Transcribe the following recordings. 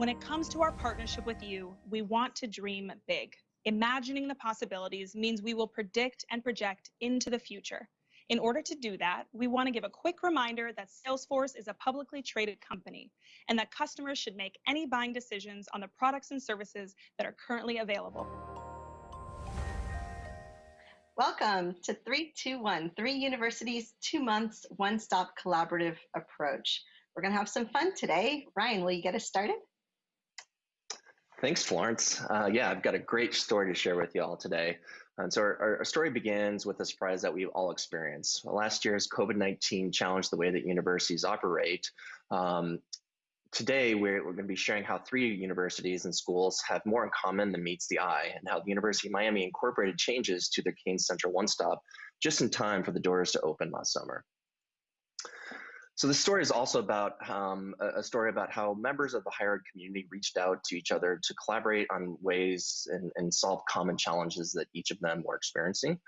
When it comes to our partnership with you, we want to dream big. Imagining the possibilities means we will predict and project into the future. In order to do that, we want to give a quick reminder that Salesforce is a publicly traded company and that customers should make any buying decisions on the products and services that are currently available. Welcome to 321, three universities, two months, one stop collaborative approach. We're going to have some fun today. Ryan, will you get us started? Thanks, Florence. Uh, yeah, I've got a great story to share with you all today. And so our, our story begins with a surprise that we've all experienced. Last year's COVID-19 challenged the way that universities operate. Um, today, we're, we're going to be sharing how three universities and schools have more in common than meets the eye, and how the University of Miami incorporated changes to their Canes Central One Stop just in time for the doors to open last summer. So the story is also about um, a story about how members of the higher ed community reached out to each other to collaborate on ways and, and solve common challenges that each of them were experiencing.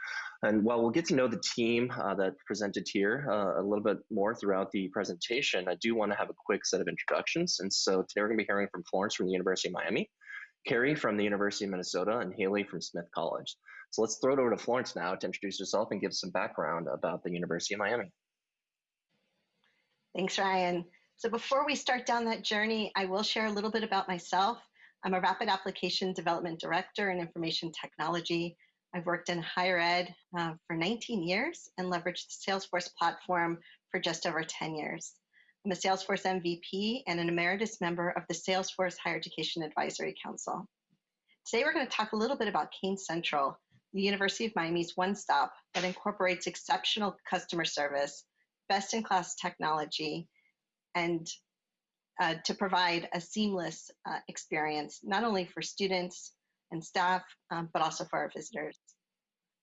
And while we'll get to know the team uh, that presented here uh, a little bit more throughout the presentation, I do want to have a quick set of introductions. And so today we're going to be hearing from Florence from the University of Miami, Carrie from the University of Minnesota, and Haley from Smith College. So let's throw it over to Florence now to introduce herself and give some background about the University of Miami. Thanks, Ryan. So before we start down that journey, I will share a little bit about myself. I'm a Rapid Application Development Director in Information Technology. I've worked in higher ed uh, for 19 years and leveraged the Salesforce platform for just over 10 years. I'm a Salesforce MVP and an emeritus member of the Salesforce Higher Education Advisory Council. Today we're going to talk a little bit about Canes Central, the University of Miami's one-stop that incorporates exceptional customer service best in class technology and uh, to provide a seamless uh, experience, not only for students and staff, um, but also for our visitors.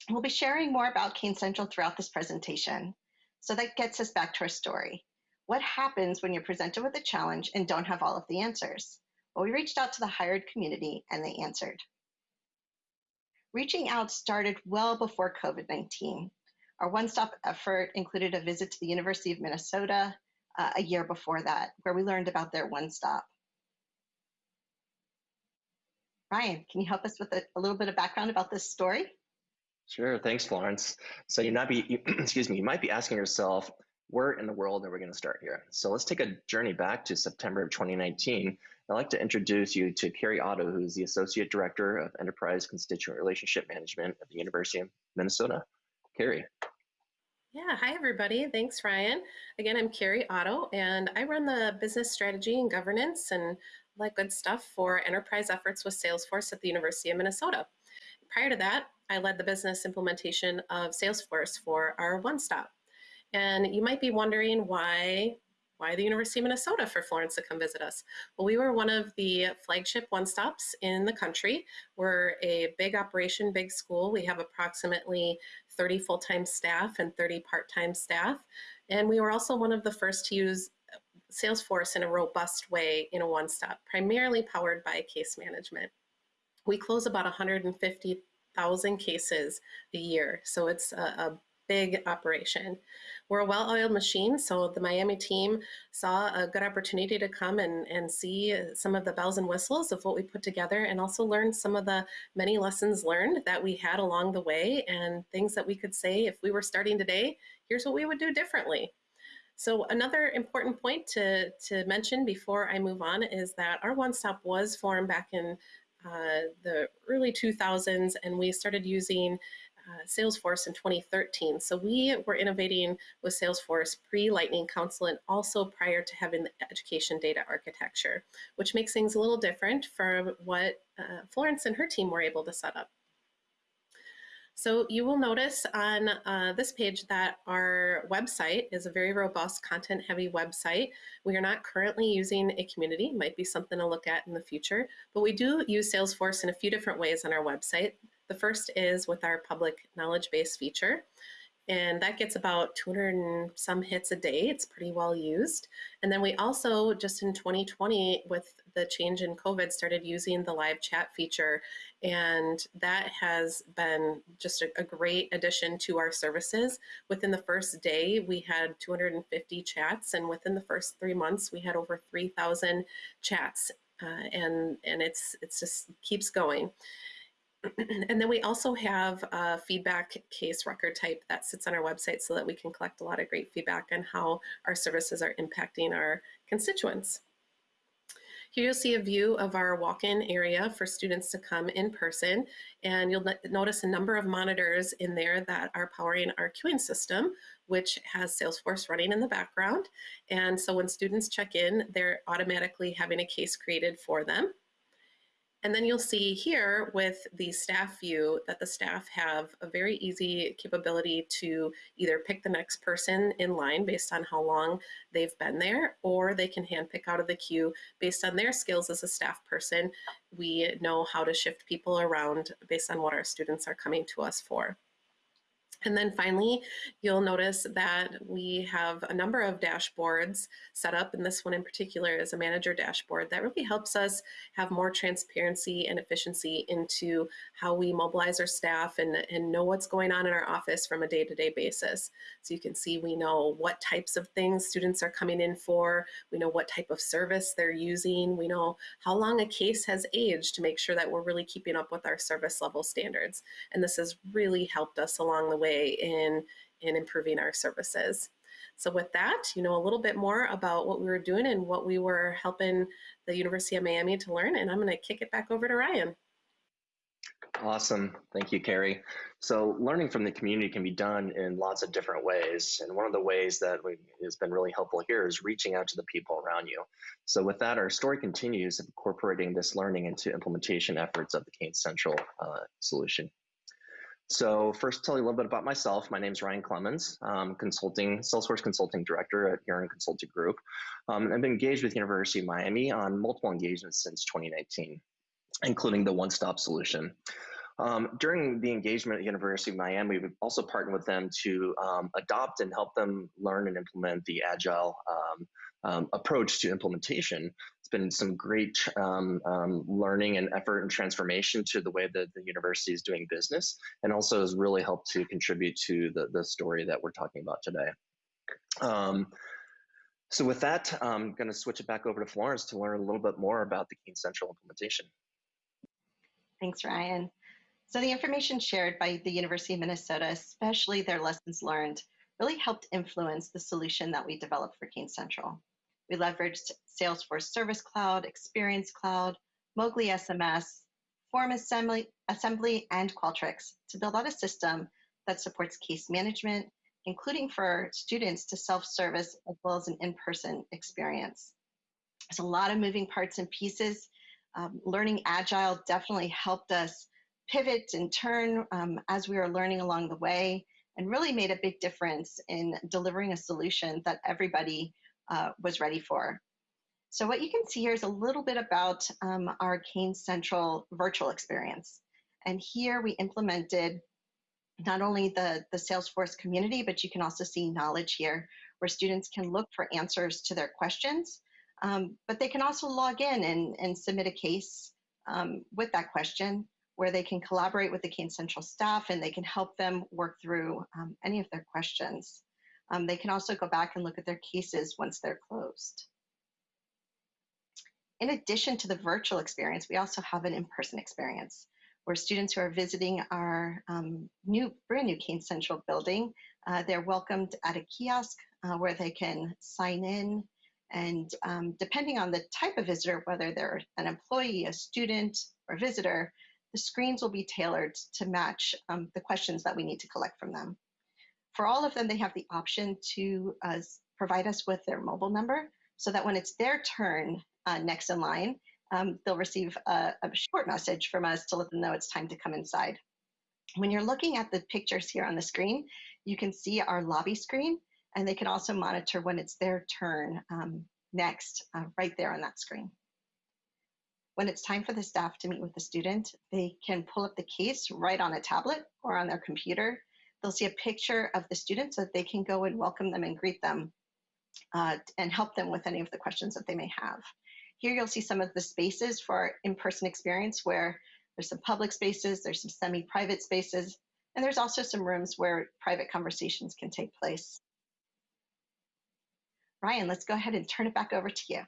We'll be sharing more about Canes Central throughout this presentation. So that gets us back to our story. What happens when you're presented with a challenge and don't have all of the answers? Well, we reached out to the higher ed community and they answered. Reaching out started well before COVID-19. Our one-stop effort included a visit to the University of Minnesota uh, a year before that, where we learned about their one-stop. Ryan, can you help us with a, a, little bit of background about this story? Sure, thanks, Florence. So you might be, you, excuse me, you might be asking yourself, where in the world are we going to start here? So let's take a journey back to September of 2019. I'd like to introduce you to Carrie Otto, who is the Associate Director of Enterprise Constituent Relationship Management at the University of Minnesota. Carrie. Yeah, hi everybody. Thanks, Ryan. Again, I'm Carrie Otto, and I run the business strategy and governance and all that good stuff for enterprise efforts with Salesforce at the University of Minnesota. Prior to that, I led the business implementation of Salesforce for our One Stop. And you might be wondering why why the University of Minnesota for Florence to come visit us? Well, we were one of the flagship one-stops in the country. We're a big operation, big school. We have approximately 30 full-time staff and 30 part-time staff. And we were also one of the first to use Salesforce in a robust way in a one-stop, primarily powered by case management. We close about 150,000 cases a year, so it's a, a big operation. We're a well-oiled machine, so the Miami team saw a good opportunity to come and, and see some of the bells and whistles of what we put together and also learn some of the many lessons learned that we had along the way and things that we could say if we were starting today, here's what we would do differently. So another important point to, to mention before I move on is that our One Stop was formed back in uh, the early 2000s and we started using uh, Salesforce in 2013. So we were innovating with Salesforce pre-Lightning Council and also prior to having the education data architecture, which makes things a little different from what uh, Florence and her team were able to set up. So you will notice on uh, this page that our website is a very robust content heavy website. We are not currently using a community, might be something to look at in the future, but we do use Salesforce in a few different ways on our website. The first is with our public knowledge base feature. And that gets about 200 and some hits a day. It's pretty well used. And then we also, just in 2020, with the change in COVID, started using the live chat feature. And that has been just a, a great addition to our services. Within the first day, we had 250 chats. And within the first three months, we had over 3,000 chats uh, and and it's it's just keeps going. and then we also have a feedback case record type that sits on our website so that we can collect a lot of great feedback on how our services are impacting our constituents. Here you'll see a view of our walk-in area for students to come in person, and you'll notice a number of monitors in there that are powering our queuing system, which has Salesforce running in the background. And so when students check in, they're automatically having a case created for them. And then you'll see here with the staff view that the staff have a very easy capability to either pick the next person in line based on how long they've been there, or they can handpick out of the queue based on their skills as a staff person. We know how to shift people around based on what our students are coming to us for. And then finally, you'll notice that we have a number of dashboards set up, and this one in particular is a manager dashboard that really helps us have more transparency and efficiency into how we mobilize our staff and, and know what's going on in our office from a day-to-day -day basis. So you can see we know what types of things students are coming in for, we know what type of service they're using, we know how long a case has aged to make sure that we're really keeping up with our service level standards. And this has really helped us along the way way in, in improving our services. So with that, you know a little bit more about what we were doing and what we were helping the University of Miami to learn, and I'm gonna kick it back over to Ryan. Awesome, thank you, Carrie. So learning from the community can be done in lots of different ways. And one of the ways that we, has been really helpful here is reaching out to the people around you. So with that, our story continues incorporating this learning into implementation efforts of the Canes Central uh, solution. So first tell you a little bit about myself. My name is Ryan Clemens, um, consulting, Salesforce Consulting Director at Huron Consulting Group. Um, I've been engaged with University of Miami on multiple engagements since 2019, including the one-stop solution. Um, during the engagement at University of Miami, we've also partnered with them to um, adopt and help them learn and implement the Agile um, um, approach to implementation. It's been some great um, um, learning and effort and transformation to the way that the university is doing business, and also has really helped to contribute to the, the story that we're talking about today. So with that, I'm going to switch it back over to Florence to learn a little bit more about the Canes Central implementation. Thanks, Ryan. So the information shared by the University of Minnesota, especially their lessons learned, really helped influence the solution that we developed for Canes Central. We leveraged Salesforce Service Cloud, Experience Cloud, Mogli SMS, Form Assembly, Assembly, and Qualtrics to build out a system that supports case management, including for students to self-service as well as an in-person experience. There's a lot of moving parts and pieces. Um, learning Agile definitely helped us pivot and turn um, as we were learning along the way and really made a big difference in delivering a solution that everybody uh, was ready for. So what you can see here is a little bit about um, our Canes Central virtual experience. And here we implemented not only the, the Salesforce community, but you can also see knowledge here where students can look for answers to their questions, um, but they can also log in and, and submit a case um, with that question where they can collaborate with the Canes Central staff and they can help them work through um, any of their questions. Um, they can also go back and look at their cases once they're closed. In addition to the virtual experience, we also have an in-person experience where students who are visiting our um, new, brand new Canes Central building, uh, they're welcomed at a kiosk uh, where they can sign in and um, depending on the type of visitor, whether they're an employee, a student, or visitor, the screens will be tailored to match um, the questions that we need to collect from them. For all of them, they have the option to uh, provide us with their mobile number so that when it's their turn uh, next in line, um, they'll receive a, a short message from us to let them know it's time to come inside. When you're looking at the pictures here on the screen, you can see our lobby screen, and they can also monitor when it's their turn um, next, uh, right there on that screen. When it's time for the staff to meet with the student, they can pull up the case right on a tablet or on their computer They'll see a picture of the student so that they can go and welcome them and greet them uh, and help them with any of the questions that they may have. Here you'll see some of the spaces for our in-person experience where there's some public spaces, there's some semi-private spaces, and there's also some rooms where private conversations can take place. Ryan, let's go ahead and turn it back over to you.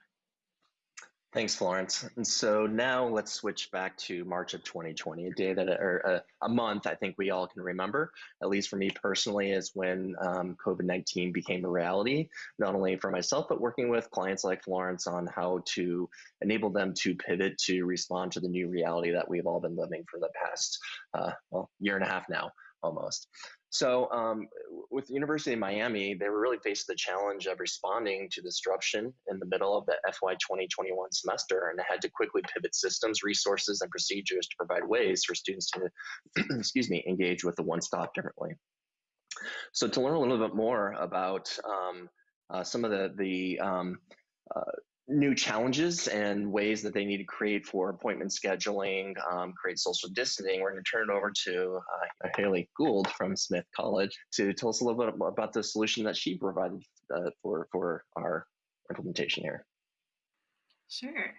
Thanks, Florence. And so now let's switch back to March of 2020, a day that, or a, a month I think we all can remember, at least for me personally, is when um, COVID 19 became a reality, not only for myself, but working with clients like Florence on how to enable them to pivot to respond to the new reality that we've all been living for the past, uh, well, year and a half now almost. So um, with the University of Miami, they were really faced the challenge of responding to disruption in the middle of the FY 2021 semester and had to quickly pivot systems, resources, and procedures to provide ways for students to, excuse me, engage with the one stop differently. So to learn a little bit more about um, uh, some of the, the um, uh, new challenges and ways that they need to create for appointment scheduling, um, create social distancing. We're going to turn it over to uh, Haley Gould from Smith College to tell us a little bit about the solution that she provided uh, for, for our implementation here. Sure.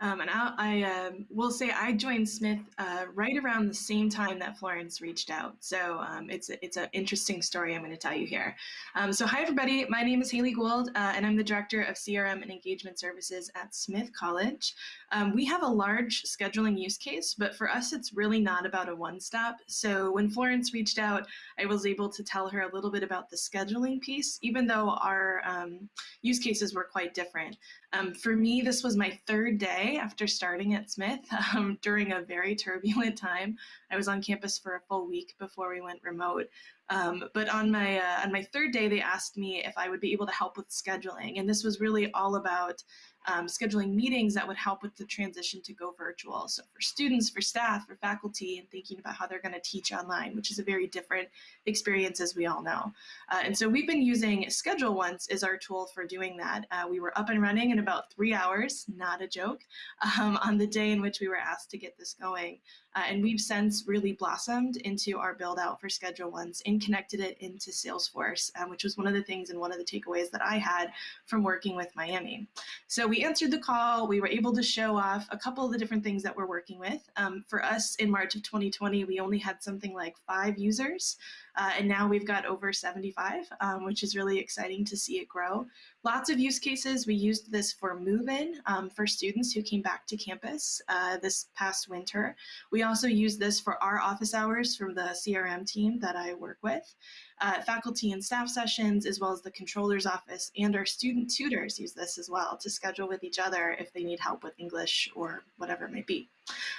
Um, and I'll, I um, will say I joined Smith uh, right around the same time that Florence reached out. So um, it's it's an interesting story I'm going to tell you here. Um, so hi everybody, my name is Haley Gould, uh, and I'm the director of CRM and engagement services at Smith College. Um, we have a large scheduling use case, but for us it's really not about a one-stop. So when Florence reached out, I was able to tell her a little bit about the scheduling piece, even though our um, use cases were quite different. Um, for me, this was my third day after starting at Smith um, during a very turbulent time. I was on campus for a full week before we went remote. Um, but on my uh, on my third day, they asked me if I would be able to help with scheduling, and this was really all about um, scheduling meetings that would help with the transition to go virtual. So for students, for staff, for faculty, and thinking about how they're going to teach online, which is a very different experience as we all know. Uh, and so we've been using Schedule Once as our tool for doing that. Uh, we were up and running in about three hours, not a joke, um, on the day in which we were asked to get this going. Uh, and we've since really blossomed into our build out for Schedule Once and connected it into Salesforce, um, which was one of the things and one of the takeaways that I had from working with Miami. So we answered the call. We were able to show off a couple of the different things that we're working with. Um, for us in March of 2020, we only had something like five users. Uh, and now we've got over 75, um, which is really exciting to see it grow. Lots of use cases. We used this for move-in um, for students who came back to campus uh, this past winter. We also used this for our office hours from the CRM team that I work with. Uh, faculty and staff sessions, as well as the controller's office and our student tutors use this as well to schedule with each other if they need help with English or whatever it might be.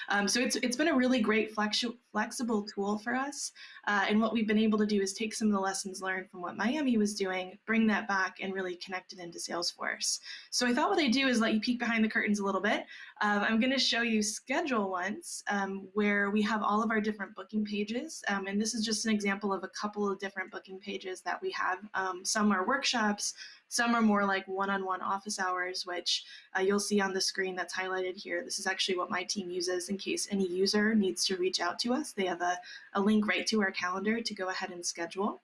Um, so it's, it's been a really great flexi flexible tool for us. Uh, and what we've been able to do is take some of the lessons learned from what Miami was doing, bring that back and really connect it into Salesforce. So I thought what I'd do is let you peek behind the curtains a little bit. Um, I'm going to show you Schedule Once, um, where we have all of our different booking pages. Um, and this is just an example of a couple of different booking pages that we have. Um, some are workshops, some are more like one-on-one office hours, which uh, you'll see on the screen that's highlighted here. This is actually what my team uses in case any user needs to reach out to us. They have a, a link right to our calendar to go ahead and schedule.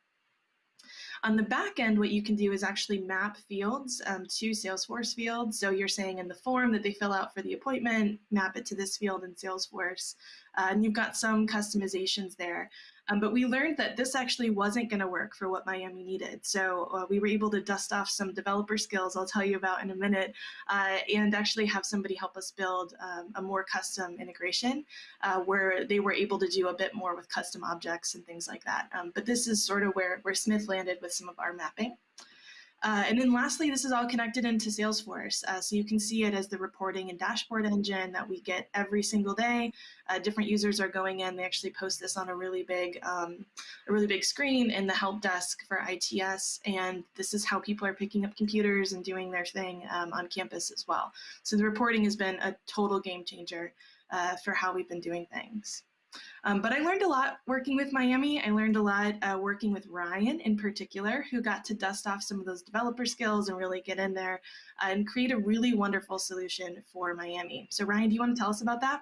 On the back end, what you can do is actually map fields um, to Salesforce fields. So you're saying in the form that they fill out for the appointment, map it to this field in Salesforce. Uh, and you've got some customizations there. Um, but we learned that this actually wasn't going to work for what Miami needed. So uh, we were able to dust off some developer skills I'll tell you about in a minute uh, and actually have somebody help us build um, a more custom integration uh, where they were able to do a bit more with custom objects and things like that. Um, but this is sort of where, where Smith landed with some of our mapping. Uh, and then lastly, this is all connected into Salesforce. Uh, so you can see it as the reporting and dashboard engine that we get every single day. Uh, different users are going in, they actually post this on a really big, um, a really big screen in the help desk for ITS. And this is how people are picking up computers and doing their thing um, on campus as well. So the reporting has been a total game changer uh, for how we've been doing things. Um, but I learned a lot working with Miami. I learned a lot uh, working with Ryan in particular, who got to dust off some of those developer skills and really get in there uh, and create a really wonderful solution for Miami. So Ryan, do you want to tell us about that?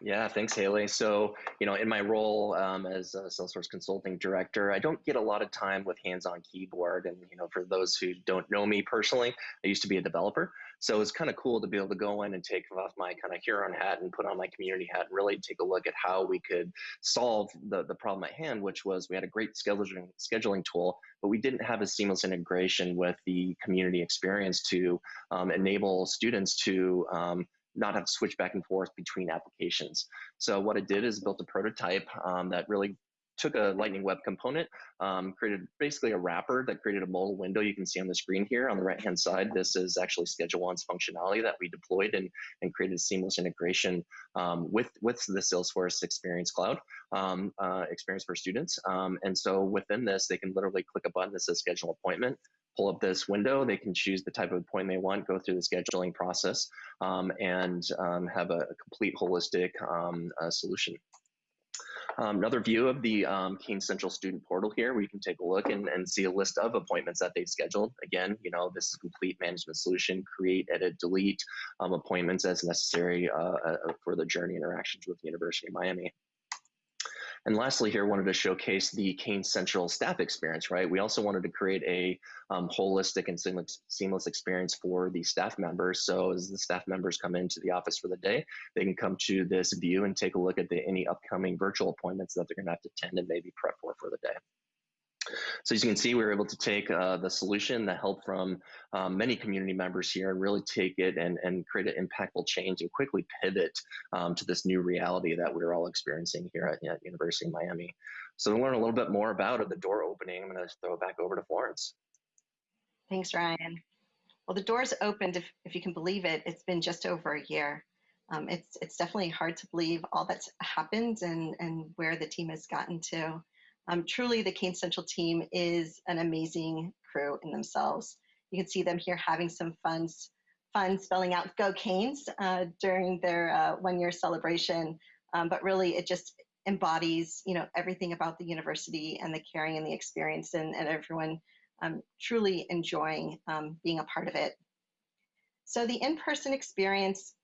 Yeah, thanks, Haley. So, you know, in my role um, as a Salesforce consulting director, I don't get a lot of time with hands-on keyboard. And, you know, for those who don't know me personally, I used to be a developer. So it's kind of cool to be able to go in and take off my kind of Huron hat and put on my community hat and really take a look at how we could solve the, the problem at hand, which was we had a great scheduling, scheduling tool, but we didn't have a seamless integration with the community experience to um, enable students to um, not have to switch back and forth between applications. So what I did is built a prototype um, that really took a Lightning Web component, um, created basically a wrapper that created a mobile window you can see on the screen here on the right hand side. This is actually Schedule Once functionality that we deployed and, and created seamless integration um, with, with the Salesforce Experience Cloud um, uh, experience for students. Um, and so within this, they can literally click a button that says schedule appointment pull up this window. They can choose the type of appointment they want, go through the scheduling process, um, and um, have a, a, complete holistic um, uh, solution. Um, another view of the um, Central Student Portal here, where you can take a look and, and see a list of appointments that they've scheduled. Again, you know, this is complete management solution, create, edit, delete um, appointments as necessary uh, uh, for the journey interactions with the University of Miami. And lastly here, wanted to showcase the Canes Central staff experience, right? We also wanted to create a um, holistic and seamless, experience for the staff members. So as the staff members come into the office for the day, they can come to this view and take a look at the, any upcoming virtual appointments that they're gonna have to attend and maybe prep for for the day. So as you can see, we were able to take uh, the solution, the help from um, many community members here, and really take it and, and create an impactful change and quickly pivot um, to this new reality that we're all experiencing here at, at University of Miami. So to learn a little bit more about it, the door opening, I'm going to throw it back over to Florence. Thanks, Ryan. Well, the doors opened, if, if you can believe it, it's been just over a year. Um, it's, it's definitely hard to believe all that's happened and, and where the team has gotten to. Um, truly, the Canes Central team is an amazing crew in themselves. You can see them here having some fun, fun spelling out "Go Canes" uh, during their uh, one-year celebration. Um, but really, it just embodies, you know, everything about the university and the caring and the experience, and, and everyone um, truly enjoying um, being a part of it. So the in-person experience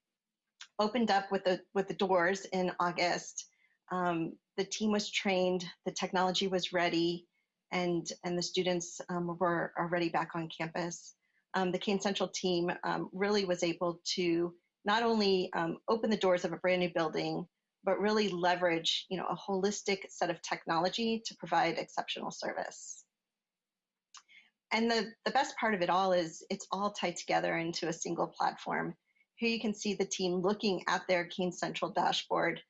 opened up with the with the doors in August. Um, the team was trained, the technology was ready, and, and the students um, were already back on campus. Um, the Canes Central team um, really was able to not only um, open the doors of a brand new building, but really leverage you know, a holistic set of technology to provide exceptional service. And the, the best part of it all is it's all tied together into a single platform. Here you can see the team looking at their Canes Central dashboard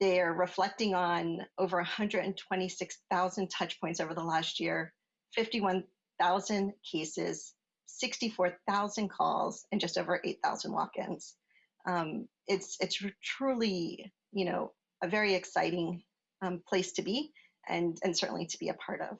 they're reflecting on over 126,000 touch points over the last year, 51,000 cases, 64,000 calls, and just over 8,000 walk-ins. Um, it's it's truly you know a very exciting um, place to be and and certainly to be a part of.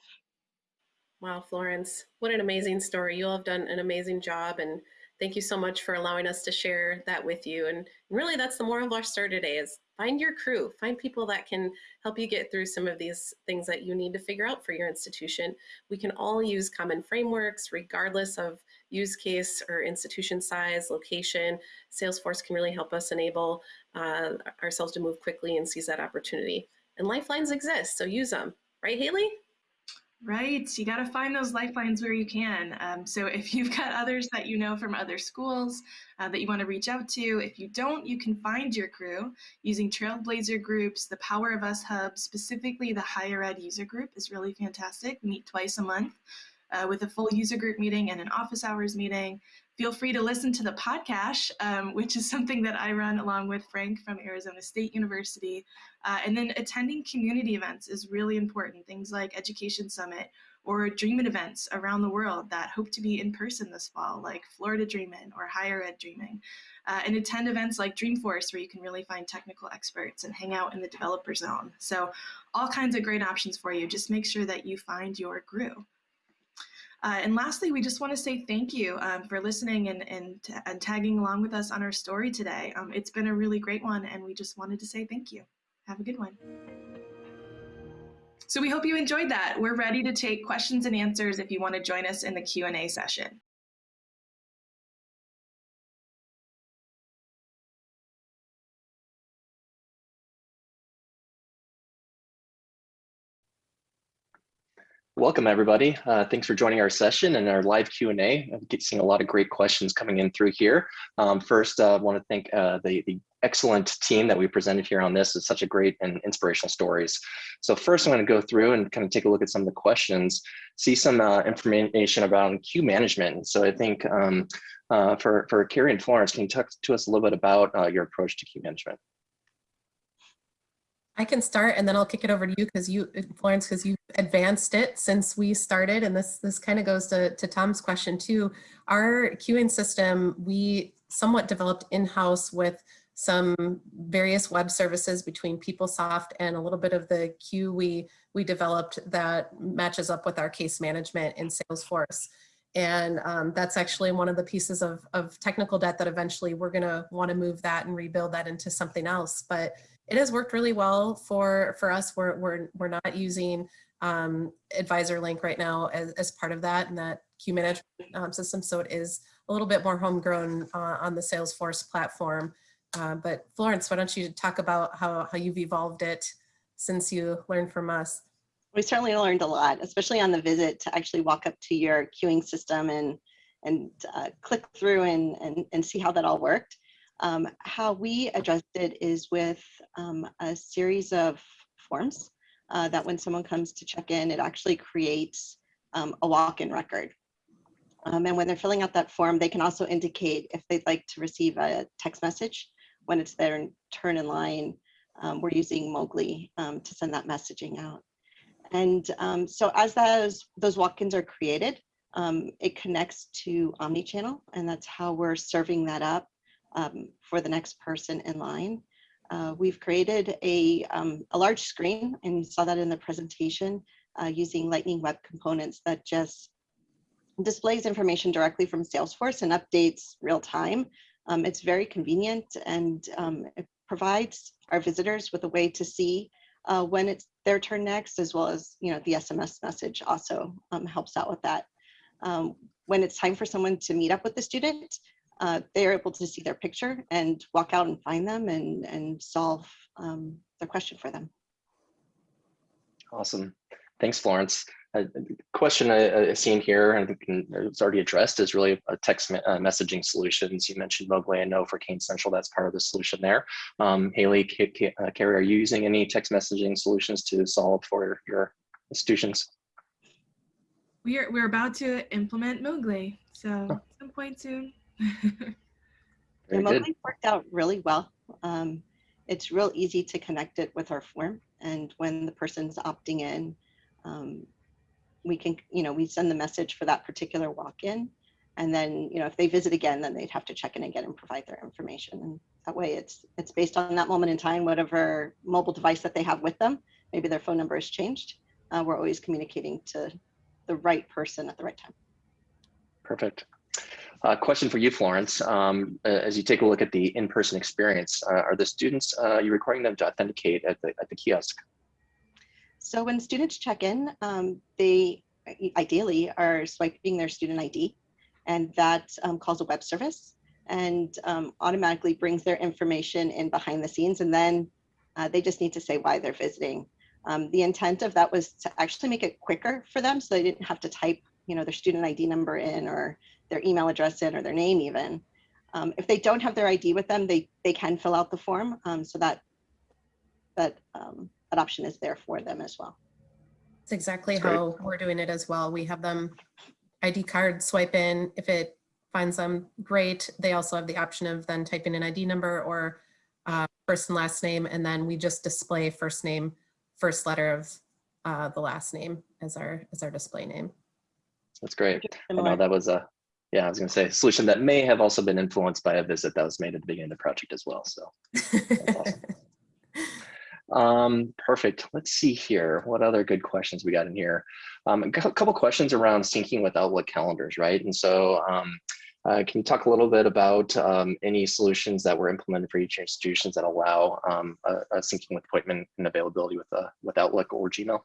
Wow, Florence, what an amazing story! You all have done an amazing job, and thank you so much for allowing us to share that with you. And really, that's the moral of our story today: is find your crew, find people that can help you get through some of these things that you need to figure out for your institution. We can all use common frameworks regardless of use case or institution size, location. Salesforce can really help us enable uh, ourselves to move quickly and seize that opportunity. And lifelines exist, so use them. Right, Haley? Right. You got to find those lifelines where you can. Um, so if you've got others that you know from other schools uh, that you want to reach out to, if you don't, you can find your crew using Trailblazer groups, the Power of Us Hub, specifically the higher ed user group is really fantastic. Meet twice a month uh, with a full user group meeting and an office hours meeting feel free to listen to the podcast, um, which is something that I run along with Frank from Arizona State University. Uh, and then attending community events is really important. Things like Education Summit or Dreamin' events around the world that hope to be in person this fall, like Florida Dreamin' or Higher Ed Dreaming. Uh, and attend events like Dreamforce, where you can really find technical experts and hang out in the developer zone. So all kinds of great options for you. Just make sure that you find your crew. Uh, and lastly, we just want to say thank you um, for listening and, and, and, tagging along with us on our story today. Um, it's been a really great one, and we just wanted to say thank you. Have a good one. So we hope you enjoyed that. We're ready to take questions and answers if you want to join us in the Q&A session. Welcome everybody. Uh, thanks for joining our session and our live Q&A. I'm seeing a lot of great questions coming in through here. Um, first, I uh, want to thank uh, the, the excellent team that we presented here on this. It's such a great and inspirational stories. So first I'm going to go through and kind of take a look at some of the questions, see some uh, information about queue management. So I think um, uh, for, for Carrie and Florence, can you talk to us a little bit about uh, your approach to queue management? I can start and then I'll kick it over to you because you, Florence, because you've advanced it since we started. And this, this kind of goes to, to Tom's question too. Our queuing system, we somewhat developed in-house with some various web services between PeopleSoft and a little bit of the queue we, we developed that matches up with our case management in Salesforce. And um, that's actually one of the pieces of, of technical debt that eventually we're gonna wanna move that and rebuild that into something else. But it has worked really well for, for us. We're, we're, we're not using um, Advisor Link right now as, as part of that and that queue management um, system. So it is a little bit more homegrown uh, on the Salesforce platform. Uh, but Florence, why don't you talk about how, how you've evolved it since you learned from us? We certainly learned a lot, especially on the visit to actually walk up to your queuing system and and uh, click through and, and, and see how that all worked. Um, how we addressed it is with um, a series of forms uh, that when someone comes to check in, it actually creates um, a walk-in record. Um, and when they're filling out that form, they can also indicate if they'd like to receive a text message when it's their turn in line. Um, we're using Mogli um, to send that messaging out. And so as those, those walk-ins are created, it connects to Omnichannel, and that's how we're serving that up um, for the next person in line. Uh, we've created a, um, a large screen, and you saw that in the presentation, uh, using Lightning Web Components that just displays information directly from Salesforce and updates real time. Um, it's very convenient and um, it provides our visitors with a way to see uh, when it's their turn next, as well as you know the SMS message also um, helps out with that. Um, when it's time for someone to meet up with the student, uh, they're able to see their picture and walk out and find them and, and solve um, their question for them. Awesome. Thanks, Florence. A question I, I seen here, and I think it's already addressed, is really a text me uh, messaging solutions. You mentioned Mogli. I know for Canes Central, that's part of the solution there. Um, Haley, K K uh, Carrie, are you using any text messaging solutions to solve for your institutions? We're, we're about to implement Mogli, so some point soon. Mogli worked out really well. Um, it's real easy to connect it with our form. And when the person's opting in, um, we can, you know, we send the message for that particular walk-in. And then, you know, if they visit again, then they'd have to check in again and provide their information. And that way it's it's based on that moment in time, whatever mobile device that they have with them, maybe their phone number has changed. Uh, we're always communicating to the right person at the right time. Perfect. Uh, question for you, Florence. Um, as you take a look at the in-person experience, uh, are the students, uh, you requiring them to authenticate at the, at the kiosk? So when students check in, um, they ideally are swiping their student ID and that um, calls a web service and um, automatically brings their information in behind the scenes and then uh, they just need to say why they're visiting. Um, the intent of that was to actually make it quicker for them so they didn't have to type you know, their student ID number in or their email address in or their name even. Um, if they don't have their ID with them, they, they can fill out the form um, so that that, um, that option is there for them as well. It's exactly how great. we're doing it as well. We have them ID card swipe in. If it finds them, great. They also have the option of then typing an ID number or uh, first and last name, and then we just display first name, first letter of uh, the last name as our as our display name. That's great. I know that was a, yeah, I was going to say solution that may have also been influenced by a visit that was made at the beginning of the project as well. So awesome. um, perfect. Let's see here. What other good questions we got in here? Um, a couple questions around syncing with Outlook calendars, right? And so um, uh, can you talk a little bit about um, any solutions that were implemented for each institutions that allow um, a, a syncing with appointment and availability with, uh, with Outlook or Gmail?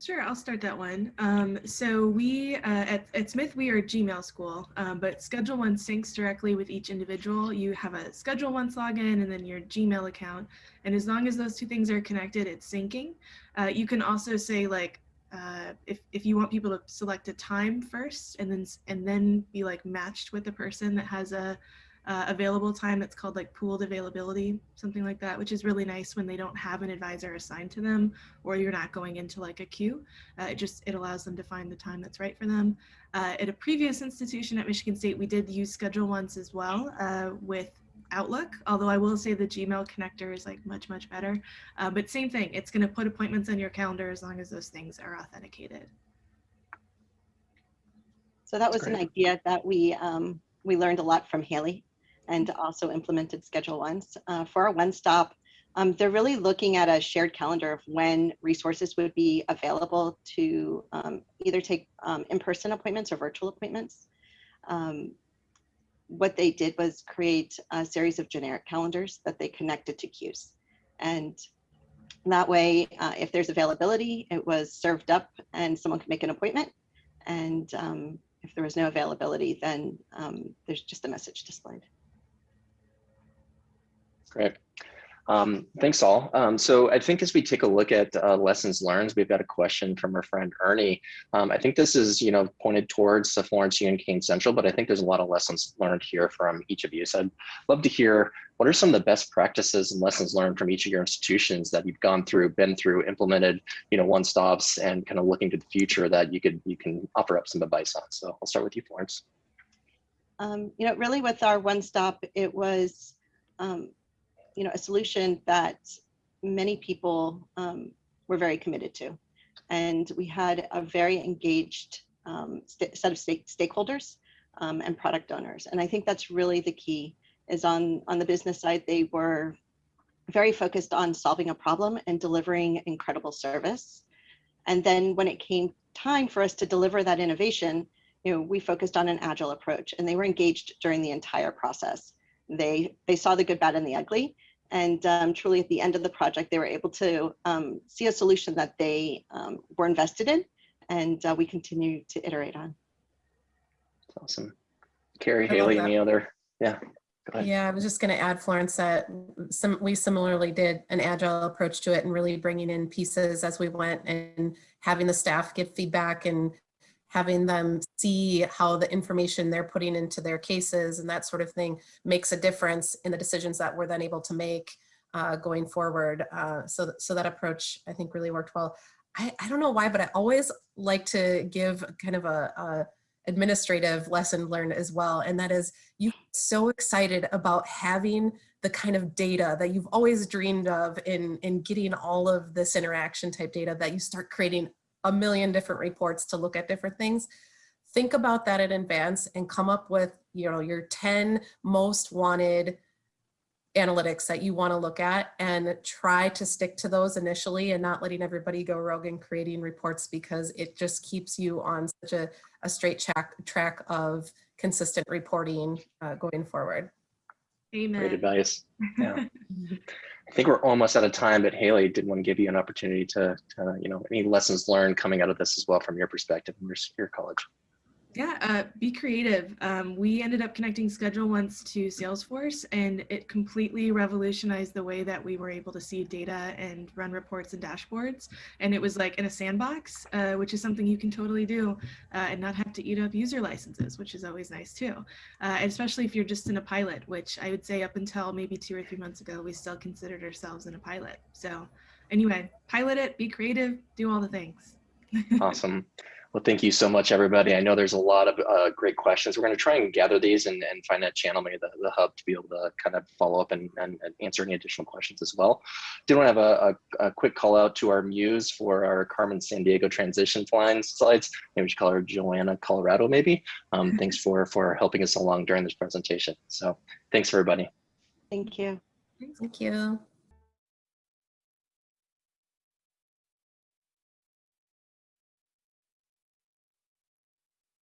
Sure, I'll start that one. Um, so we uh, at, at Smith we are a Gmail school, um, but Schedule Once syncs directly with each individual. You have a Schedule Once login and then your Gmail account, and as long as those two things are connected, it's syncing. Uh, you can also say like uh, if if you want people to select a time first, and then and then be like matched with the person that has a uh, available time that's called like pooled availability, something like that, which is really nice when they don't have an advisor assigned to them or you're not going into like a queue. Uh, it just, it allows them to find the time that's right for them. Uh, at a previous institution at Michigan State, we did use Schedule Once as well uh, with Outlook, although I will say the Gmail connector is like much, much better. Uh, but same thing, it's gonna put appointments on your calendar as long as those things are authenticated. So that was an idea that we um, we learned a lot from Haley and also implemented Schedule Once. Uh, for our One Stop, um, they're really looking at a shared calendar of when resources would be available to um, either take um, in-person appointments or virtual appointments. Um, what they did was create a series of generic calendars that they connected to queues. And that way, uh, if there's availability, it was served up and someone could make an appointment. And um, if there was no availability, then um, there's just a message displayed. Great. Um, thanks all. Um, so I think as we take a look at uh, lessons learned, we've got a question from our friend Ernie. Um, I think this is, you know, pointed towards the Florence Union Canes Central, but I think there's a lot of lessons learned here from each of you. So I'd love to hear what are some of the best practices and lessons learned from each of your institutions that you've gone through, been through, implemented, you know, one stops and kind of looking to the future that you could you can offer up some advice on. So I'll start with you, Florence. Um, you know, really with our one stop, it was, um, you know, a solution that many people um, were very committed to. And we had a very engaged um, set of stake- stakeholders um, and product owners. And I think that's really the key is on, on the business side, they were very focused on solving a problem and delivering incredible service. And then when it came time for us to deliver that innovation, you know, we focused on an agile approach and they were engaged during the entire process. They, they saw the good, bad, and the ugly. And um, truly at the end of the project, they were able to um, see a solution that they um, were invested in and uh, we continue to iterate on. Awesome. Carrie, I Haley, that. any other? Yeah. Yeah, I was just going to add, Florence, that some we similarly did an agile approach to it and really bringing in pieces as we went and having the staff give feedback and having them see how the information they're putting into their cases and that sort of thing makes a difference in the decisions that we're then able to make uh, going forward. Uh, so, th- so that approach I think really worked well. I, I don't know why, but I always like to give kind of a, a administrative lesson learned as well, and that is you so excited about having the kind of data that you've always dreamed of in in getting all of this interaction type data that you start creating a million different reports to look at different things think about that in advance and come up with you know your 10 most wanted analytics that you want to look at and try to stick to those initially and not letting everybody go rogue and creating reports because it just keeps you on such a, a straight track track of consistent reporting uh, going forward Amen. Great advice. Yeah. I think we're almost out of time, but Haley did want to give you an opportunity to, to you know, any lessons learned coming out of this as well from your perspective in your, your college. Yeah, uh, be creative. Um, we ended up connecting Schedule Once to Salesforce, and it completely revolutionized the way that we were able to see data and run reports and dashboards. And it was like in a sandbox, uh, which is something you can totally do uh, and not have to eat up user licenses, which is always nice too. Uh, and especially if you're just in a pilot, which I would say up until maybe two or three months ago, we still considered ourselves in a pilot. So, anyway, pilot it, be creative, do all the things. Awesome. Well, thank you so much, everybody. I know there's a lot of uh, great questions. We're going to try and gather these and, and find that channel, maybe the, the hub, to be able to kind of follow up and, and, and answer any additional questions as well. Did want to have a, a, a quick call out to our muse for our Carmen Sandiego transition flying slides. Maybe we should call her Joanna Colorado, maybe. Um, thanks for for helping us along during this presentation. So thanks, everybody. Thank you. thank you